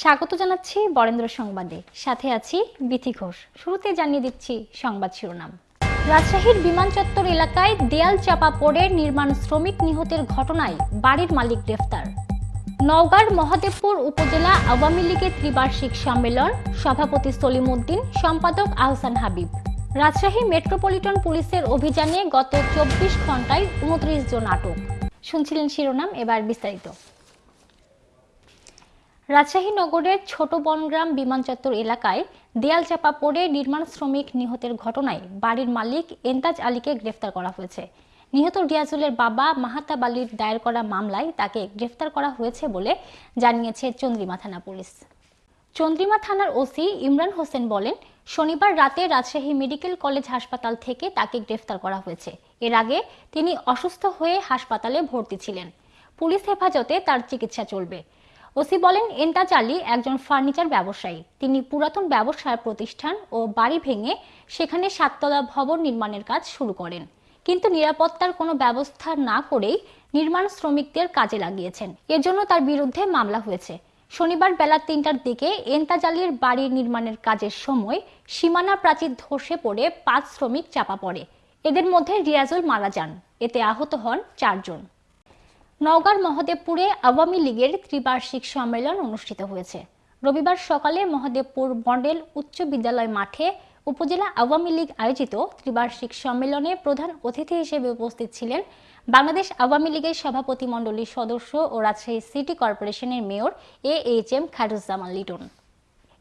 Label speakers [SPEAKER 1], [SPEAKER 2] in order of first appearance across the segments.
[SPEAKER 1] স্বাগত জানাচ্ছি বরেন্দ্র সংবাদে। সাথে আছি বিথি ঘোষ। শুরুতে জানিয়ে দিচ্ছি সংবাদ শিরোনাম। রাজশাহীর বিমান চত্বর এলাকায় দেয়াল চাপা পড়ে নির্মাণ শ্রমিক নিহতের ঘটনায় বাড়ির মালিক গ্রেফতার। নওগাঁর মহাদেবপুর উপজেলা আওয়ামী লীগের ত্রিবার্ষিক সম্মেলন, সভাপতি সলিম উদ্দিন সম্পাদক আহসান হাবিব। রাজশাহী মেট্রোপলিটন পুলিশের অভিযানে গত চব্বিশ ঘন্টায় উনত্রিশ জন আটক। শুনছিলেন শিরোনাম, এবার বিস্তারিত। রাজশাহী নগরের ছোট বনগ্রাম বিমানচত্বর এলাকায় দেয়াল চাপা পড়ে নির্মাণ শ্রমিক নিহতের ঘটনায় বাড়ির মালিক এন্তাজ আলীকে গ্রেফতার করা হয়েছে। নিহত রিয়াজুলের বাবা মাহাতাব আলীর দায়ের করা মামলায় তাকে গ্রেফতার করা হয়েছে বলে জানিয়েছে চন্দ্রিমা থানা পুলিশ। চন্দ্রিমা থানার ওসি ইমরান হোসেন বলেন, শনিবার রাতে রাজশাহী মেডিকেল কলেজ হাসপাতাল থেকে তাকে গ্রেফতার করা হয়েছে। এর আগে তিনি অসুস্থ হয়ে হাসপাতালে ভর্তি ছিলেন। পুলিশ হেফাজতে তার চিকিৎসা চলবে। ওসি বলেন এন্তাজ আলী একজন ফার্নিচার ব্যবসায়ী। তিনি পুরাতন ব্যবসার প্রতিষ্ঠান ও বাড়ি ভেঙে সেখানে সাততলা ভবন নির্মাণের কাজ শুরু করেন। কিন্তু নিরাপত্তার কোনো ব্যবস্থা না করেই নির্মাণ শ্রমিকদের কাজে লাগিয়েছেন। এর জন্য তার বিরুদ্ধে মামলা হয়েছে। শনিবার বেলা তিনটার দিকে এন্তাজ আলীর বাড়ির নির্মাণের কাজের সময় সীমানা প্রাচীর ধসে পড়ে পাঁচ শ্রমিক চাপা পড়ে। এদের মধ্যে রিয়াজুল মারা যান। এতে আহত হন চারজন। নওগাঁর মহাদেবপুরে আওয়ামী লীগের ত্রিবার্ষিক সম্মেলন অনুষ্ঠিত হয়েছে। রবিবার সকালে মহাদেবপুর মডেল উচ্চ বিদ্যালয় মাঠে উপজেলা আওয়ামী লীগ আয়োজিত ত্রিবার্ষিক সম্মেলনে প্রধান অতিথি হিসেবে উপস্থিত ছিলেন বাংলাদেশ আওয়ামী লীগের সভাপতি মণ্ডলীর সদস্য ও রাজশাহী সিটি কর্পোরেশনের mayor A H M Khairuzzaman Liton.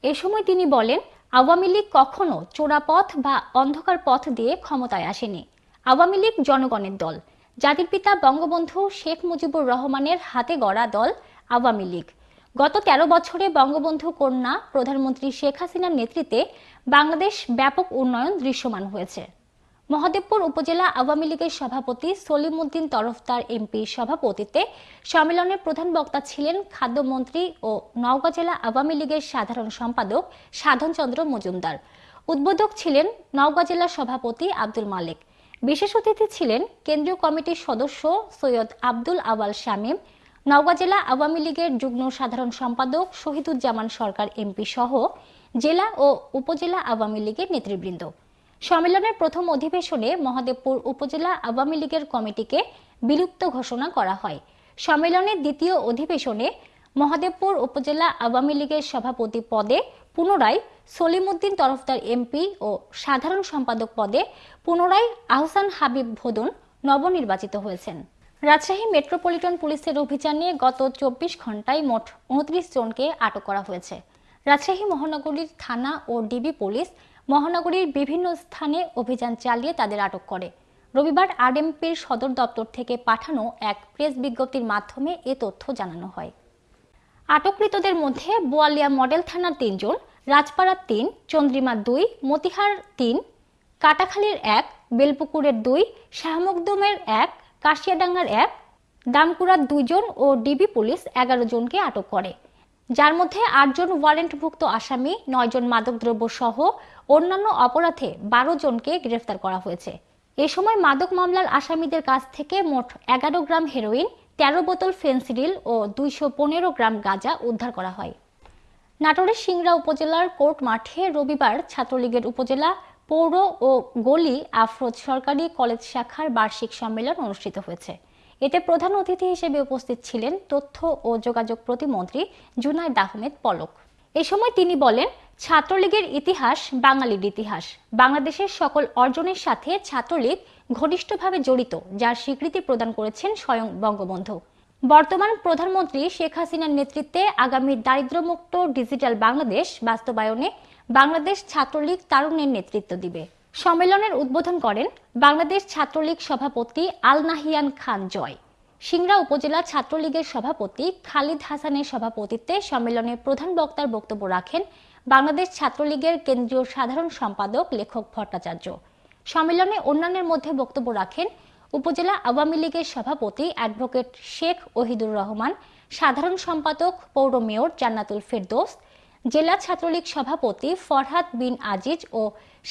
[SPEAKER 1] এ সময় তিনি বলেন, আওয়ামী লীগ কখনো চোরাপথ বা অন্ধকার পথ দিয়ে ক্ষমতায় আসেনি। আওয়ামী লীগ জনগণের দল। জাতির পিতা বঙ্গবন্ধু শেখ মুজিবুর রহমানের হাতে গড়া দল আওয়ামী লীগ। গত ১৩ বছরে বঙ্গবন্ধু কন্যা প্রধানমন্ত্রী শেখ হাসিনার নেতৃত্বে বাংলাদেশ ব্যাপক উন্নয়ন দৃশ্যমান হয়েছে। মহাদেবপুর উপজেলা আওয়ামী লীগের সভাপতি সলিম উদ্দিন তরফদার এমপির সভাপতিত্বে সম্মেলনের প্রধান বক্তা ছিলেন খাদ্যমন্ত্রী ও নওগাঁ জেলা আওয়ামী লীগের সাধারণ সম্পাদক সাধনচন্দ্র মজুমদার। উদ্বোধক ছিলেন নওগাঁ জেলা সভাপতি আব্দুল মালিক। বিশেষ অতিথি ছিলেন কেন্দ্রীয় কমিটির সদস্য সৈয়দ আব্দুল আওয়াল শামীম, নওগাঁ জেলা আওয়ামী লীগের যুগ্ম সাধারণ সম্পাদক শহীদুজ্জামান সরকার এমপি সহ জেলা ও উপজেলা আওয়ামী লীগের নেতৃবৃন্দ। সম্মেলনের প্রথম অধিবেশনে মহাদেবপুর উপজেলা আওয়ামী লীগের কমিটিকে বিলুপ্ত ঘোষণা করা হয়। সম্মেলনের দ্বিতীয় অধিবেশনে মহাদেবপুর উপজেলা আওয়ামী লীগের সভাপতি পদে পুনরায় সলিমুদ্দিন তরফদার এমপি ও সাধারণ সম্পাদক পদে পুনরায় আহসান হাবিব ভোদন নবনির্বাচিত হয়েছেন। রাজশাহী মেট্রোপলিটন পুলিশের অভিযানে গত চব্বিশ ঘন্টায় মোট উনত্রিশ জনকে আটক করা হয়েছে। রাজশাহী মহানগরীর থানা ও ডিবি পুলিশ মহানগরীর বিভিন্ন স্থানে অভিযান চালিয়ে তাদের আটক করে। রবিবার আরএমপির সদর দপ্তর থেকে পাঠানো এক প্রেস বিজ্ঞপ্তির মাধ্যমে এ তথ্য জানানো হয়। আটককৃতদের মধ্যে বোয়ালিয়া মডেল থানার তিনজন, রাজপাড়ার তিন, চন্দ্রিমা দুই, মতিহার তিন, কাটাখালীর এক, বেলপুকুরের দুই, শাহমকদমের এক, কাশিয়াডাঙ্গার এক দামকুড়ার দুইজন ও ডিবি পুলিশ এগারো জনকে আটক করে। যার মধ্যে আটজন ওয়ারেন্টভুক্ত আসামি, নয়জন মাদকদ্রব্য সহ অন্যান্য অপরাধে বারো জনকে গ্রেফতার করা হয়েছে। এ সময় মাদক মামলার আসামিদের কাছ থেকে মোট এগারো গ্রাম হেরোইন তেরো বোতল ফেন্সিডিল ও দুইশো পনেরো গ্রাম গাঁজা উদ্ধার করা হয়। নাটোরের সিংড়া উপজেলার কোর্ট মাঠে রবিবার ছাত্রলীগের উপজেলা, পৌর ও গলি আফরোজ সরকারি কলেজ শাখার বার্ষিক সম্মেলন অনুষ্ঠিত হয়েছে। এতে প্রধান অতিথি হিসেবে উপস্থিত ছিলেন তথ্য ও যোগাযোগ প্রতিমন্ত্রী জুনায়দ আহমেদ পলক। এ সময় তিনি বলেন ছাত্রলীগের ইতিহাস, বাঙালির ইতিহাস। বাংলাদেশের সকল অর্জনের সাথে ছাত্রলীগ ঘনিষ্ঠভাবে জড়িত, যার স্বীকৃতি প্রদান করেছেন স্বয়ং বঙ্গবন্ধু। বর্তমান প্রধানমন্ত্রী শেখ হাসিনার নেতৃত্বে আগামী দারিদ্র্যমুক্ত ডিজিটাল বাংলাদেশ বাস্তবায়নে বাংলাদেশ ছাত্রলীগ তারুণ্যের নেতৃত্ব দিবে। সম্মেলনের উদ্বোধন করেন বাংলাদেশ ছাত্রলীগ সভাপতি আল নাহিয়ান খান জয়। সিংড়া উপজেলা ছাত্রলীগের সভাপতি খালিদ হাসানের সভাপতিত্বে সম্মেলনে প্রধান বক্তার বক্তব্য রাখেন বাংলাদেশ ছাত্রলীগের কেন্দ্রীয় সাধারণ সম্পাদক, লেখক ভট্টাচার্য। সম্মেলনে অন্যান্যের মধ্যে বক্তব্য রাখেন উপজেলা আওয়ামী লীগের সভাপতি অ্যাডভোকেট শেখ ওহিদুর রহমান, সাধারণ সম্পাদক, পৌর মেয়র জান্নাতুল ফেরদোস, জেলা ছাত্রলীগ সভাপতি ফরহাদ বিন আজিজ ও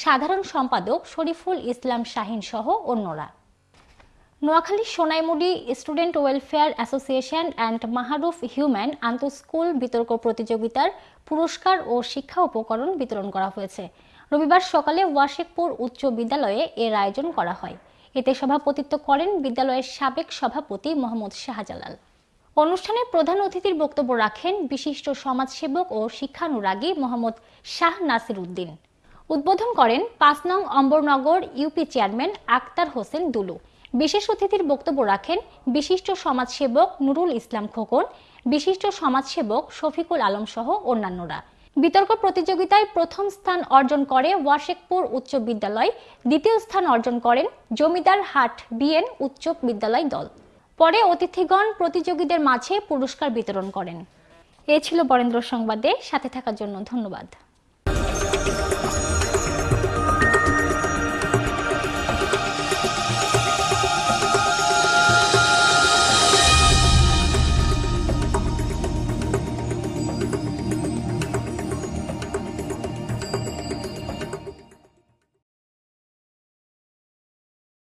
[SPEAKER 1] সাধারণ সম্পাদক শরীফুল ইসলাম শাহিন সহ অন্যরা। Noakhali Sonaimuri student welfare association and Maharuf human আন্তঃস্কুল বিতর্ক প্রতিযোগিতার পুরস্কার ও শিক্ষা উপকরণ বিতরণ করা হয়েছে। রবিবার সকালে ওয়াশেকপুর উচ্চ বিদ্যালয়ে এর আয়োজন করা হয়। এতে সভাপতিত্ব করেন বিদ্যালয়ের সাবেক সভাপতি মোহাম্মদ শাহজালাল। অনুষ্ঠানে প্রধান অতিথির বক্তব্য রাখেন বিশিষ্ট সমাজসেবক ও শিক্ষানুরাগী মোহাম্মদ শাহ নাসির উদ্দিন। উদ্বোধন করেন পাঁচ নং অম্বরনগর ইউপি চেয়ারম্যান আক্তার হোসেন দুলু। বিশেষ অতিথির বক্তব্য রাখেন বিশিষ্ট সমাজসেবক নুরুল ইসলাম খোকন, বিশিষ্ট সমাজসেবক শফিকুল আলম সহ অন্যান্যরা। বিতর্ক প্রতিযোগিতায় প্রথম স্থান অর্জন করে ওয়াশেকপুর উচ্চ বিদ্যালয়, দ্বিতীয় স্থান অর্জন করেন জমিদার হাট বিএন উচ্চ বিদ্যালয় দল। পরে অতিথিগণ প্রতিযোগীদের মাঝে পুরস্কার বিতরণ করেন। এ ছিল বরেন্দ্র সংবাদে, সাথে থাকার জন্য ধন্যবাদ।